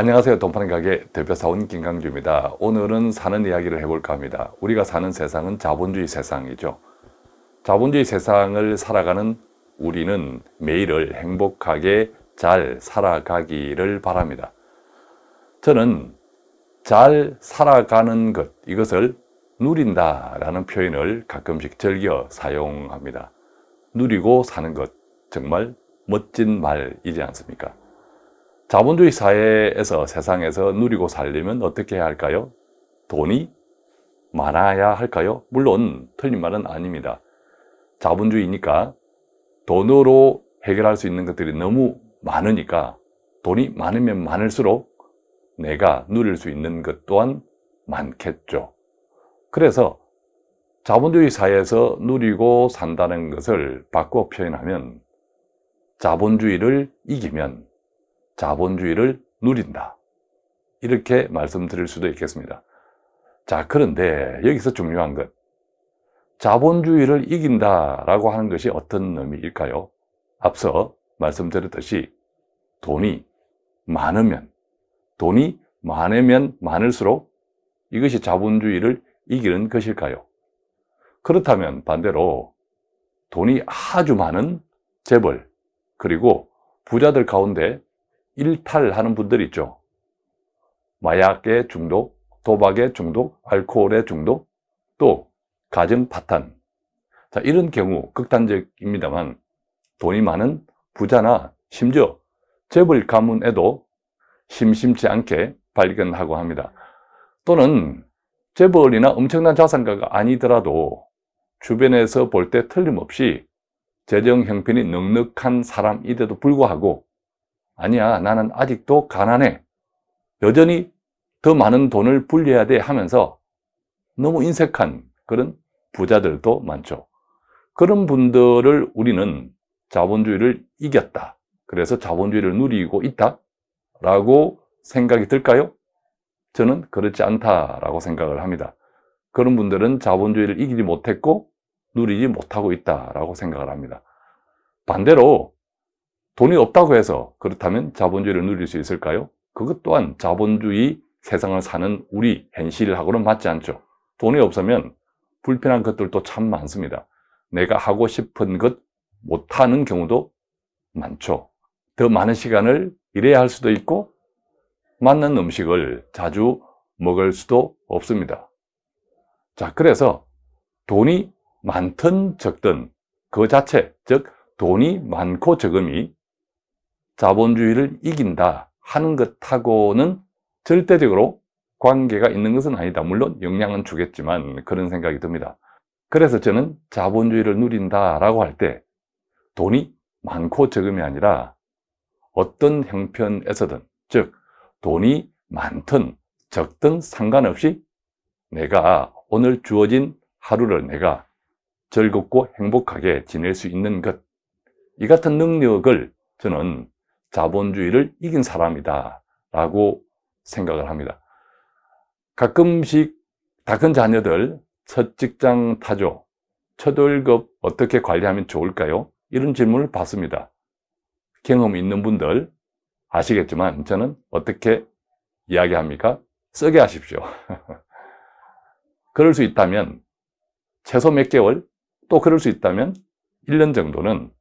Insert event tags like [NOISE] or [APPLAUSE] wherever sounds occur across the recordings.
안녕하세요. 돈파는 가게 대표사원 김강주입니다. 오늘은 사는 이야기를 해볼까 합니다. 우리가 사는 세상은 자본주의 세상이죠. 자본주의 세상을 살아가는 우리는 매일을 행복하게 잘 살아가기를 바랍니다. 저는 잘 살아가는 것, 이것을 누린다 라는 표현을 가끔씩 즐겨 사용합니다. 누리고 사는 것, 정말 멋진 말이지 않습니까? 자본주의 사회에서 세상에서 누리고 살려면 어떻게 해야 할까요? 돈이 많아야 할까요? 물론 틀린 말은 아닙니다. 자본주의니까 돈으로 해결할 수 있는 것들이 너무 많으니까 돈이 많으면 많을수록 내가 누릴 수 있는 것 또한 많겠죠. 그래서 자본주의 사회에서 누리고 산다는 것을 바꿔 표현하면 자본주의를 이기면 자본주의를 누린다. 이렇게 말씀드릴 수도 있겠습니다. 자, 그런데 여기서 중요한 것. 자본주의를 이긴다 라고 하는 것이 어떤 의미일까요? 앞서 말씀드렸듯이 돈이 많으면, 돈이 많으면 많을수록 이것이 자본주의를 이기는 것일까요? 그렇다면 반대로 돈이 아주 많은 재벌, 그리고 부자들 가운데 일탈하는 분들 있죠. 마약의 중독, 도박의 중독, 알코올의 중독, 또 가정 파탄. 자, 이런 경우 극단적입니다만 돈이 많은 부자나 심지어 재벌 가문에도 심심치 않게 발견하고 합니다. 또는 재벌이나 엄청난 자산가가 아니더라도 주변에서 볼 때 틀림없이 재정 형편이 넉넉한 사람인데도 불구하고 아니야 나는 아직도 가난해. 여전히 더 많은 돈을 불려야 돼 하면서 너무 인색한 그런 부자들도 많죠. 그런 분들을 우리는 자본주의를 이겼다. 그래서 자본주의를 누리고 있다 라고 생각이 들까요? 저는 그렇지 않다라고 생각을 합니다. 그런 분들은 자본주의를 이기지 못했고 누리지 못하고 있다라고 생각을 합니다. 반대로 돈이 없다고 해서 그렇다면 자본주의를 누릴 수 있을까요? 그것 또한 자본주의 세상을 사는 우리 현실하고는 맞지 않죠. 돈이 없으면 불편한 것들도 참 많습니다. 내가 하고 싶은 것 못하는 경우도 많죠. 더 많은 시간을 일해야 할 수도 있고 맞는 음식을 자주 먹을 수도 없습니다. 자, 그래서 돈이 많든 적든 그 자체, 즉 돈이 많고 적음이 자본주의를 이긴다 하는 것하고는 절대적으로 관계가 있는 것은 아니다. 물론 영향은 주겠지만 그런 생각이 듭니다. 그래서 저는 자본주의를 누린다 라고 할 때 돈이 많고 적음이 아니라 어떤 형편에서든 즉 돈이 많든 적든 상관없이 내가 오늘 주어진 하루를 내가 즐겁고 행복하게 지낼 수 있는 것 이 같은 능력을 저는 자본주의를 이긴 사람이다 라고 생각을 합니다 가끔씩 다큰 자녀들 첫 직장 타죠 첫 월급 어떻게 관리하면 좋을까요? 이런 질문을 받습니다 경험 있는 분들 아시겠지만 저는 어떻게 이야기합니까? 쓰게 하십시오 [LAUGHS] 그럴 수 있다면 최소 몇 개월 또 그럴 수 있다면 1년 정도는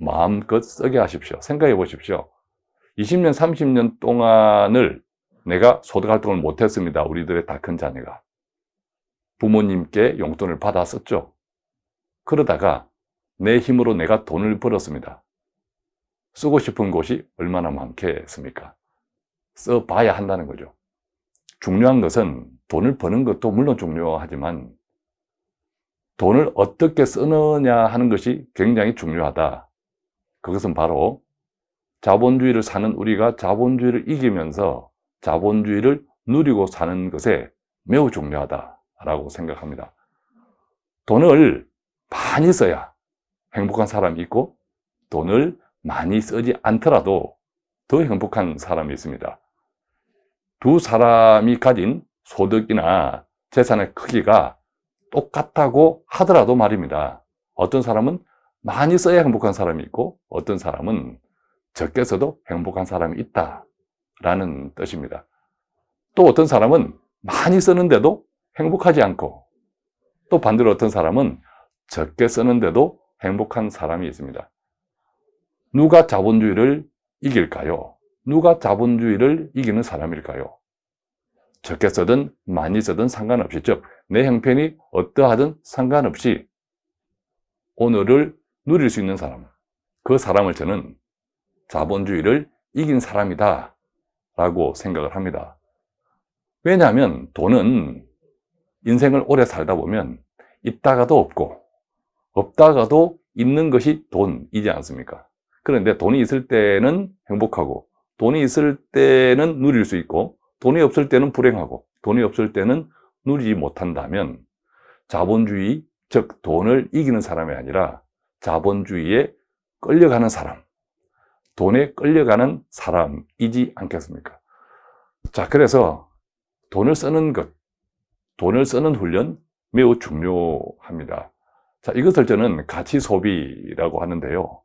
마음껏 쓰게 하십시오. 생각해 보십시오. 20년, 30년 동안을 내가 소득 활동을 못했습니다. 우리들의 다 큰 자녀가. 부모님께 용돈을 받아 썼죠. 그러다가 내 힘으로 내가 돈을 벌었습니다. 쓰고 싶은 곳이 얼마나 많겠습니까? 써봐야 한다는 거죠. 중요한 것은 돈을 버는 것도 물론 중요하지만 돈을 어떻게 쓰느냐 하는 것이 굉장히 중요하다. 그것은 바로 자본주의를 사는 우리가 자본주의를 이기면서 자본주의를 누리고 사는 것에 매우 중요하다라고 생각합니다. 돈을 많이 써야 행복한 사람이 있고 돈을 많이 쓰지 않더라도 더 행복한 사람이 있습니다. 두 사람이 가진 소득이나 재산의 크기가 똑같다고 하더라도 말입니다. 어떤 사람은 많이 써야 행복한 사람이 있고 어떤 사람은 적게 써도 행복한 사람이 있다 라는 뜻입니다. 또 어떤 사람은 많이 쓰는데도 행복하지 않고 또 반대로 어떤 사람은 적게 쓰는데도 행복한 사람이 있습니다. 누가 자본주의를 이길까요? 누가 자본주의를 이기는 사람일까요? 적게 쓰든 많이 쓰든 상관없이 즉 내 형편이 어떠하든 상관없이 오늘을 누릴 수 있는 사람 그 사람을 저는 자본주의를 이긴 사람이다 라고 생각을 합니다 왜냐하면 돈은 인생을 오래 살다 보면 있다가도 없고 없다가도 있는 것이 돈이지 않습니까? 그런데 돈이 있을 때는 행복하고 돈이 있을 때는 누릴 수 있고 돈이 없을 때는 불행하고 돈이 없을 때는 누리지 못한다면 자본주의, 즉 돈을 이기는 사람이 아니라 자본주의에 끌려가는 사람, 돈에 끌려가는 사람이지 않겠습니까? 자, 그래서 돈을 쓰는 것, 돈을 쓰는 훈련 매우 중요합니다. 자, 이것을 저는 가치 소비라고 하는데요.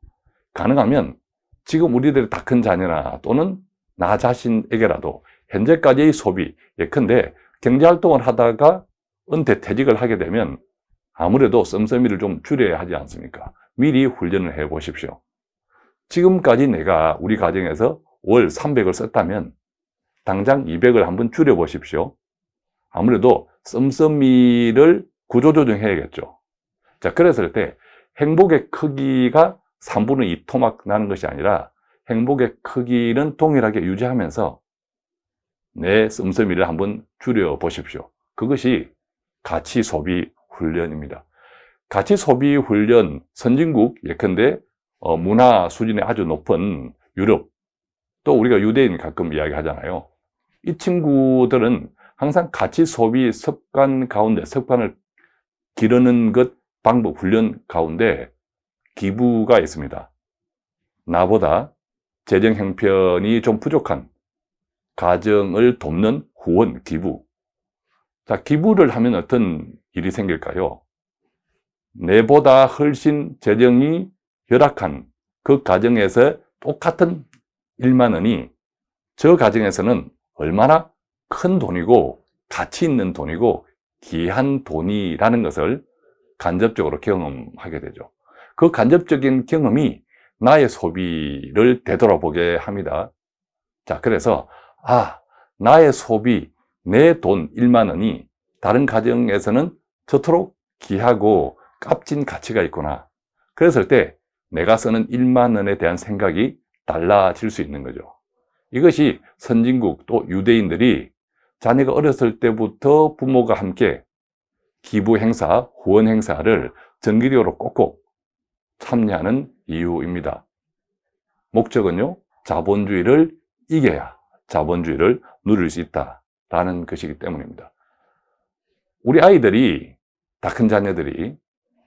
가능하면 지금 우리들의 다 큰 자녀나 또는 나 자신에게라도 현재까지의 소비, 예컨대 경제활동을 하다가 은퇴 퇴직을 하게 되면 아무래도 씀씀이를 좀 줄여야 하지 않습니까? 미리 훈련을 해 보십시오. 지금까지 내가 우리 가정에서 월 300을 썼다면 당장 200을 한번 줄여 보십시오. 아무래도 씀씀이를 구조조정해야겠죠. 자, 그랬을 때 행복의 크기가 3분의 2 토막 나는 것이 아니라 행복의 크기는 동일하게 유지하면서 내 씀씀이를 한번 줄여 보십시오. 그것이 가치 소비 훈련입니다. 가치 소비 훈련 선진국 예컨대 어, 문화 수준이 아주 높은 유럽 또 우리가 유대인 가끔 이야기하잖아요. 이 친구들은 항상 가치 소비 습관 가운데 습관을 기르는 것 방법 훈련 가운데 기부가 있습니다. 나보다 재정 형편이 좀 부족한 가정을 돕는 후원, 기부. 자, 기부를 하면 어떤 일이 생길까요? 내보다 훨씬 재정이 열악한 그 가정에서 똑같은 1만 원이 저 가정에서는 얼마나 큰 돈이고 가치 있는 돈이고 귀한 돈이라는 것을 간접적으로 경험하게 되죠. 그 간접적인 경험이 나의 소비를 되돌아보게 합니다. 자, 그래서 아, 나의 소비, 내 돈 1만 원이 다른 가정에서는 저토록 귀하고 값진 가치가 있구나. 그랬을 때 내가 쓰는 1만 원에 대한 생각이 달라질 수 있는 거죠. 이것이 선진국 또 유대인들이 자녀가 어렸을 때부터 부모가 함께 기부 행사, 후원 행사를 정기적으로 꼭꼭 참여하는 이유입니다. 목적은요, 자본주의를 이겨야 자본주의를 누릴 수 있다라는 것이기 때문입니다. 우리 아이들이, 다 큰 자녀들이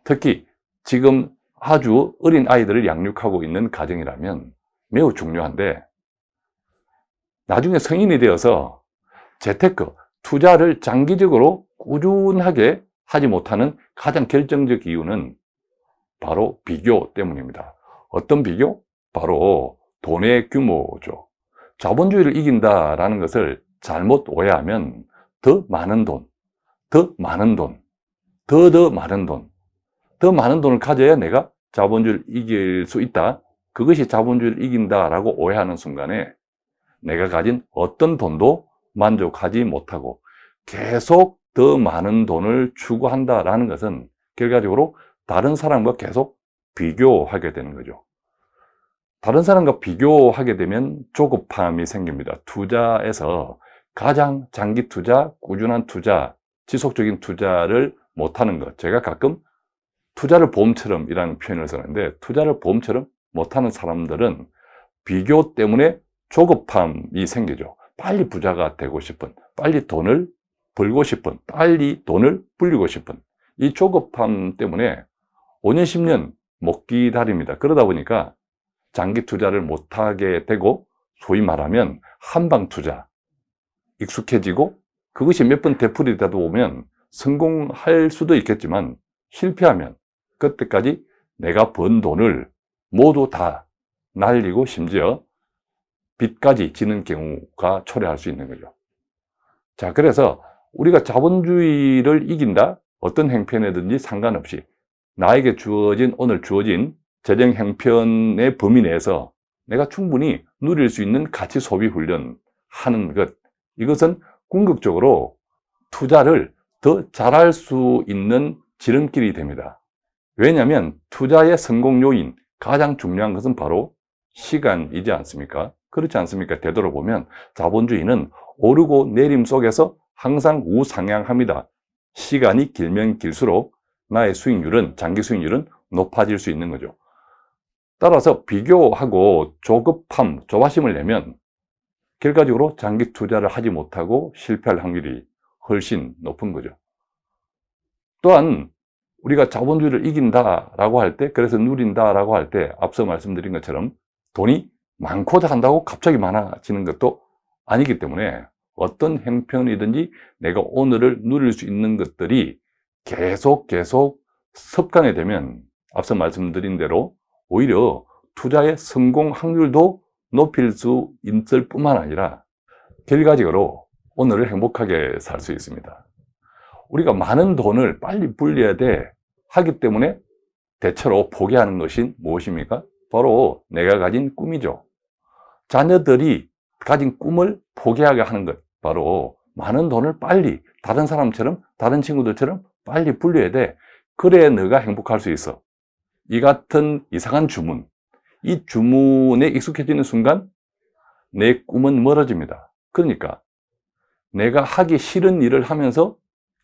특히 지금 아주 어린 아이들을 양육하고 있는 가정이라면 매우 중요한데 나중에 성인이 되어서 재테크, 투자를 장기적으로 꾸준하게 하지 못하는 가장 결정적 이유는 바로 비교 때문입니다. 어떤 비교? 바로 돈의 규모죠. 자본주의를 이긴다라는 것을 잘못 오해하면 더 많은 돈, 더 많은 돈, 더더 많은 돈, 더 많은 돈을 가져야 내가 자본주의를 이길 수 있다. 그것이 자본주의를 이긴다라고 오해하는 순간에 내가 가진 어떤 돈도 만족하지 못하고 계속 더 많은 돈을 추구한다라는 것은 결과적으로 다른 사람과 계속 비교하게 되는 거죠. 다른 사람과 비교하게 되면 조급함이 생깁니다. 투자에서 가장 장기 투자, 꾸준한 투자, 지속적인 투자를 못하는 것. 제가 가끔 투자를 보험처럼 이라는 표현을 쓰는데 투자를 보험처럼 못하는 사람들은 비교 때문에 조급함이 생기죠. 빨리 부자가 되고 싶은, 빨리 돈을 벌고 싶은, 빨리 돈을 불리고 싶은 이 조급함 때문에 5년, 10년 못 기다립니다. 그러다 보니까 장기 투자를 못하게 되고 소위 말하면 한방 투자 익숙해지고 그것이 몇 번 되풀이 되다 보면 성공할 수도 있겠지만 실패하면 그때까지 내가 번 돈을 모두 다 날리고 심지어 빚까지 지는 경우가 초래할 수 있는 거죠. 자, 그래서 우리가 자본주의를 이긴다? 어떤 행편이든지 상관없이 나에게 주어진, 오늘 주어진 재정 행편의 범위 내에서 내가 충분히 누릴 수 있는 가치 소비 훈련 하는 것. 이것은 궁극적으로 투자를 더 잘할 수 있는 지름길이 됩니다. 왜냐하면 투자의 성공 요인, 가장 중요한 것은 바로 시간이지 않습니까? 그렇지 않습니까? 되돌아보면 자본주의는 오르고 내림 속에서 항상 우상향합니다. 시간이 길면 길수록 나의 수익률은, 장기 수익률은 높아질 수 있는 거죠. 따라서 비교하고 조급함, 조바심을 내면 결과적으로 장기 투자를 하지 못하고 실패할 확률이 훨씬 높은 거죠. 또한 우리가 자본주의를 이긴다라고 할 때, 그래서 누린다라고 할 때, 앞서 말씀드린 것처럼 돈이 많고자 한다고 갑자기 많아지는 것도 아니기 때문에 어떤 형편이든지 내가 오늘을 누릴 수 있는 것들이 계속 계속 습관이 되면 앞서 말씀드린 대로 오히려 투자의 성공 확률도 높일 수 있을 뿐만 아니라 결과적으로 오늘을 행복하게 살 수 있습니다. 우리가 많은 돈을 빨리 불려야 돼. 하기 때문에 대체로 포기하는 것이 무엇입니까? 바로 내가 가진 꿈이죠. 자녀들이 가진 꿈을 포기하게 하는 것. 바로 많은 돈을 빨리 다른 사람처럼 다른 친구들처럼 빨리 불려야 돼. 그래야 너가 행복할 수 있어. 이 같은 이상한 주문. 이 주문에 익숙해지는 순간 내 꿈은 멀어집니다. 그러니까 내가 하기 싫은 일을 하면서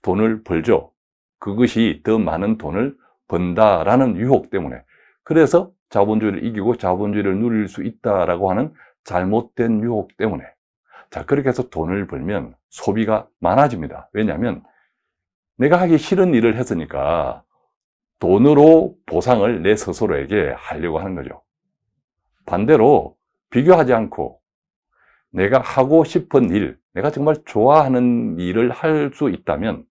돈을 벌죠. 그것이 더 많은 돈을 번다라는 유혹 때문에. 그래서 자본주의를 이기고 자본주의를 누릴 수 있다라고 하는 잘못된 유혹 때문에. 자 그렇게 해서 돈을 벌면 소비가 많아집니다. 왜냐하면 내가 하기 싫은 일을 했으니까 돈으로 보상을 내 스스로에게 하려고 하는 거죠. 반대로 비교하지 않고 내가 하고 싶은 일 내가 정말 좋아하는 일을 할 수 있다면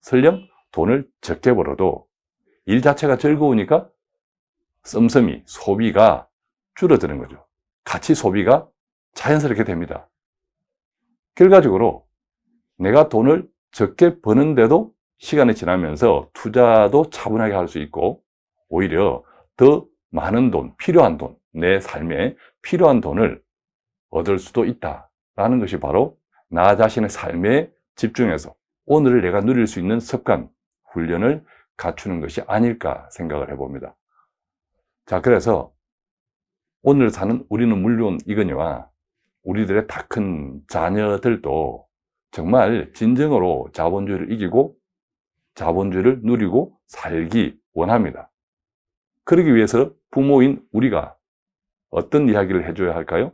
설령 돈을 적게 벌어도 일 자체가 즐거우니까 썸썸이 소비가 줄어드는 거죠 가치 소비가 자연스럽게 됩니다. 결과적으로 내가 돈을 적게 버는데도 시간이 지나면서 투자도 차분하게 할 수 있고 오히려 더 많은 돈, 필요한 돈, 내 삶에 필요한 돈을 얻을 수도 있다라는 것이 바로 나 자신의 삶에 집중해서 오늘을 내가 누릴 수 있는 습관, 훈련을 갖추는 것이 아닐까 생각을 해봅니다. 자, 그래서 오늘 사는 우리는 물론 이거니와 우리들의 다 큰 자녀들도 정말 진정으로 자본주의를 이기고 자본주의를 누리고 살기 원합니다. 그러기 위해서 부모인 우리가 어떤 이야기를 해줘야 할까요?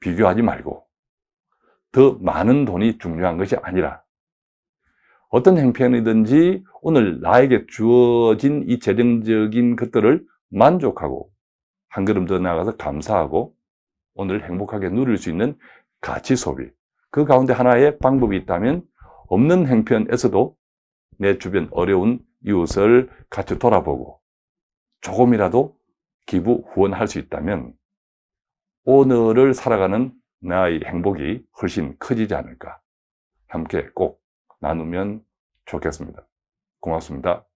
비교하지 말고 더 많은 돈이 중요한 것이 아니라 어떤 형편이든지 오늘 나에게 주어진 이 재정적인 것들을 만족하고 한 걸음 더 나아가서 감사하고 오늘 행복하게 누릴 수 있는 가치 소비 그 가운데 하나의 방법이 있다면 없는 행편에서도 내 주변 어려운 이웃을 같이 돌아보고 조금이라도 기부 후원할 수 있다면 오늘을 살아가는 나의 행복이 훨씬 커지지 않을까. 함께 꼭 나누면 좋겠습니다. 고맙습니다